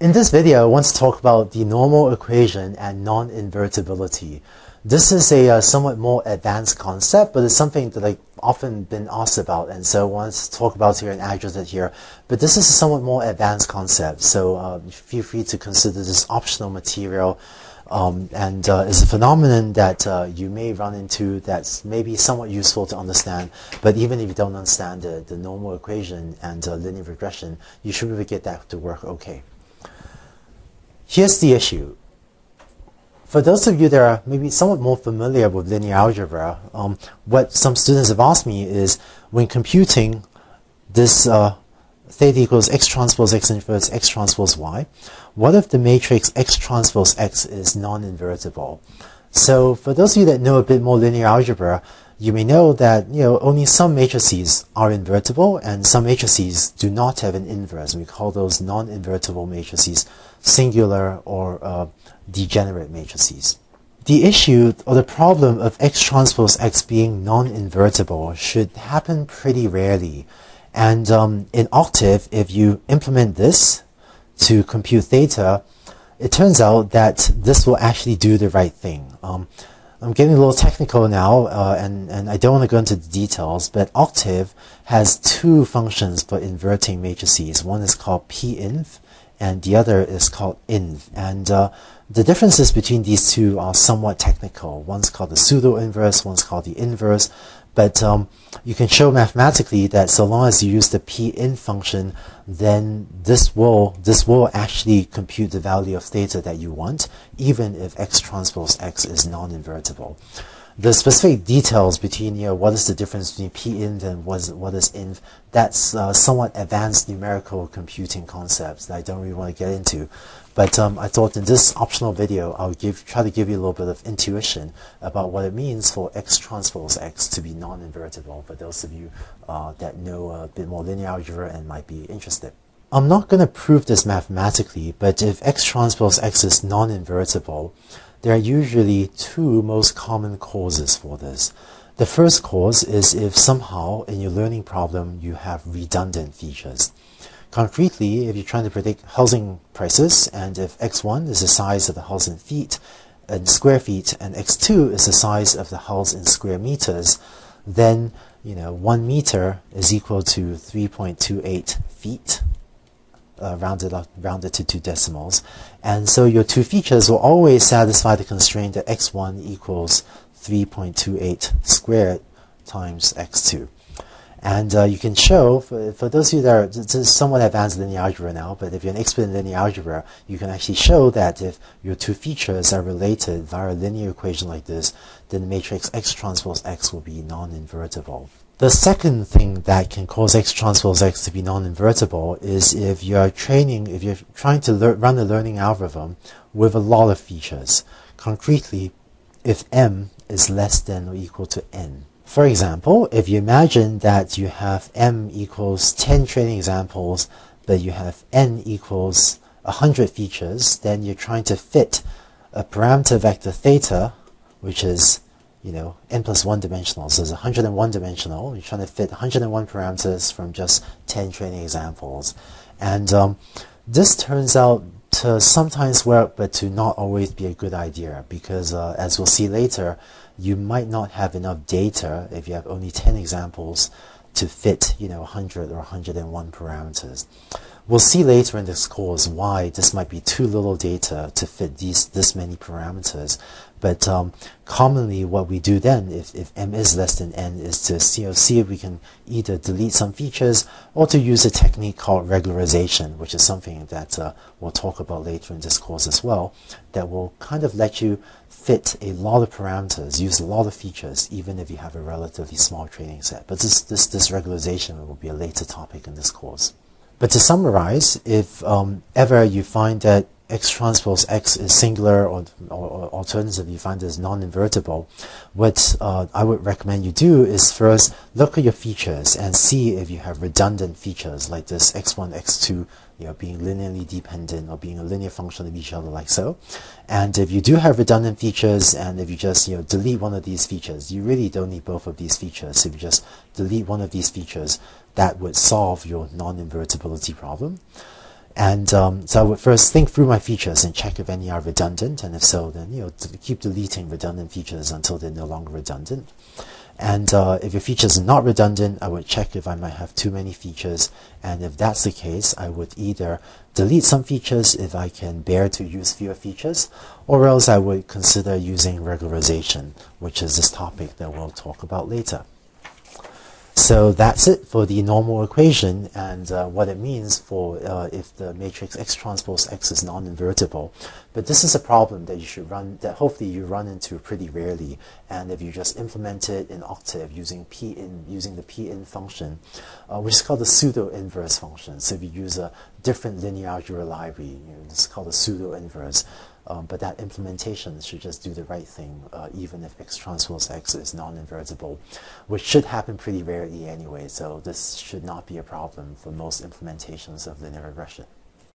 In this video, I want to talk about the normal equation and non-invertibility. This is a uh, somewhat more advanced concept, but it's something that I've often been asked about, and so I want to talk about here and address it here. But this is a somewhat more advanced concept, so uh, feel free to consider this optional material. Um, and uh, it's a phenomenon that uh, you may run into that's maybe somewhat useful to understand. But even if you don't understand the, the normal equation and uh, linear regression, you should be able to get that to work okay. Here's the issue. For those of you that are maybe somewhat more familiar with linear algebra, um, what some students have asked me is when computing this uh, theta equals x transpose x inverse x transpose y, what if the matrix x transpose x is non-invertible? So for those of you that know a bit more linear algebra, you may know that you know only some matrices are invertible and some matrices do not have an inverse. We call those non-invertible matrices singular or uh, degenerate matrices. The issue or the problem of X transpose X being non-invertible should happen pretty rarely. And um, in Octave, if you implement this to compute theta, it turns out that this will actually do the right thing. Um, I'm getting a little technical now, uh, and, and I don't want to go into the details, but Octave has two functions for inverting matrices. One is called pinv, and the other is called inv. And uh, the differences between these two are somewhat technical. One's called the pseudo-inverse, one's called the inverse. But um, you can show mathematically that so long as you use the pinv function, then this will this will actually compute the value of theta that you want, even if x transpose x is non-invertible. The specific details between you know what is the difference between pinv and what is, what is inv, that's uh, somewhat advanced numerical computing concepts that I don't really want to get into. But um, I thought in this optional video, I'll give, try to give you a little bit of intuition about what it means for X transpose X to be non-invertible for those of you uh, that know a bit more linear algebra and might be interested. I'm not going to prove this mathematically, but if X transpose X is non-invertible, there are usually two most common causes for this. The first cause is if somehow in your learning problem you have redundant features. Concretely, if you're trying to predict housing prices, and if x1 is the size of the house in feet, in square feet, and x2 is the size of the house in square meters, then you know one meter is equal to 3.28 feet, uh, rounded up, rounded to two decimals, and so your two features will always satisfy the constraint that x1 equals 3.28 squared times x2. And uh, you can show, for, for those of you that are somewhat advanced linear algebra now, but if you're an expert in linear algebra, you can actually show that if your two features are related via a linear equation like this, then the matrix X transpose X will be non-invertible. The second thing that can cause X transpose X to be non-invertible is if you're training, if you're trying to run a learning algorithm with a lot of features. Concretely, if M is less than or equal to N. For example, if you imagine that you have m equals 10 training examples, but you have n equals 100 features, then you're trying to fit a parameter vector theta, which is, you know, n plus 1 dimensional. So it's 101 dimensional. You're trying to fit 101 parameters from just 10 training examples. And um, this turns out to sometimes work, but to not always be a good idea because, uh, as we'll see later, you might not have enough data if you have only 10 examples to fit, you know, 100 or 101 parameters. We'll see later in this course why this might be too little data to fit these this many parameters. But um, commonly, what we do then, if, if m is less than n, is to know, see if we can either delete some features or to use a technique called regularization, which is something that uh, we'll talk about later in this course as well, that will kind of let you fit a lot of parameters, use a lot of features, even if you have a relatively small training set. But this, this, this regularization will be a later topic in this course. But to summarize, if um, ever you find that X transpose X is singular or, or, or alternatively you find is non-invertible, what uh, I would recommend you do is first look at your features and see if you have redundant features like this X1, X2 you know, being linearly dependent or being a linear function of each other like so. And if you do have redundant features and if you just you know delete one of these features, you really don't need both of these features. If you just delete one of these features, that would solve your non-invertibility problem. And um, so I would first think through my features and check if any are redundant, and if so, then you know keep deleting redundant features until they're no longer redundant. And uh, if your features are not redundant, I would check if I might have too many features. And if that's the case, I would either delete some features if I can bear to use fewer features, or else I would consider using regularization, which is this topic that we'll talk about later. So that's it for the normal equation and uh, what it means for uh, if the matrix X transpose X is non-invertible. But this is a problem that you should run, that hopefully you run into pretty rarely. And if you just implement it in Octave using pinv using the pinv function, uh, which is called the pseudo inverse function. So if you use a different linear algebra library, you know, it's called the pseudo inverse. Um, but that implementation should just do the right thing, uh, even if X transpose X is non-invertible, which should happen pretty rarely anyway, so this should not be a problem for most implementations of linear regression.